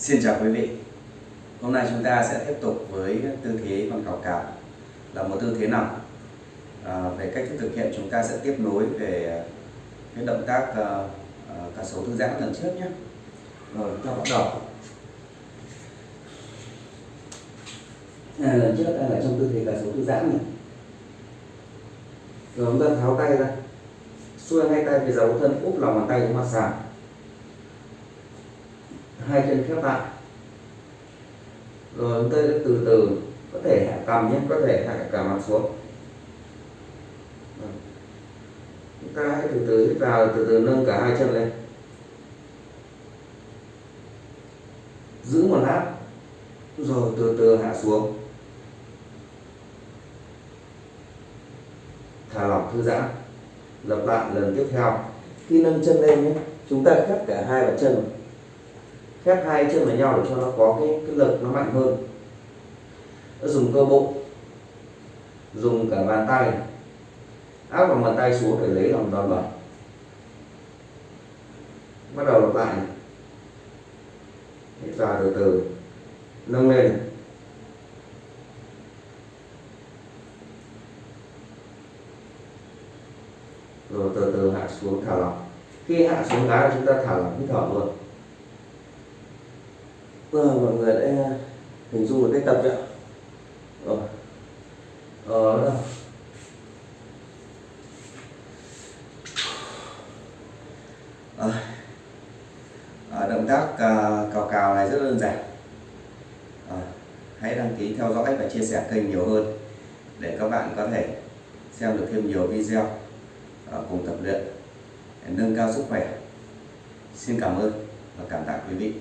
Xin chào quý vị. Hôm nay chúng ta sẽ tiếp tục với tư thế con cào cào. Là một tư thế nằm à, Về cách thức thực hiện chúng ta sẽ tiếp nối về cái động tác uh, uh, cả số thư giãn lần trước nhé. Rồi chúng ta bắt đầu à, Lần trước ta là trong tư thế cả số thư giãn này. Rồi chúng ta tháo tay ra. Xuôi hai tay về dấu thân úp lòng bàn tay xuống mặt sàn hai chân khép lại. Rồi chúng ta từ từ, có thể hạ cầm nhé, có thể hạ cả mặt xuống. Chúng ta hãy từ từ hít vào, từ từ nâng cả hai chân lên. Giữ một lát, rồi từ từ hạ xuống. Thả lỏng thư giãn. Lặp lại lần tiếp theo. Khi nâng chân lên nhé, chúng ta khép cả hai bàn chân khép hai chân vào nhau để cho nó có cái, cái lực nó mạnh hơn. Dùng cơ bụng dùng cả bàn tay áp vào bàn tay xuống để lấy lòng đòn bẩy. Bắt đầu lặp lại. Hít vào từ từ nâng lên. Rồi từ từ hạ xuống thả lỏng. Khi hạ xuống cái chúng ta thả lỏng hít thở luôn vâng mọi người đã à, hình dung được cách tập chưa rồi. Ờ à, à, động tác à, cào cào này rất đơn giản. À, hãy đăng ký theo dõi và chia sẻ kênh nhiều hơn để các bạn có thể xem được thêm nhiều video à, cùng tập luyện để nâng cao sức khỏe. Xin cảm ơn và cảm tạ quý vị.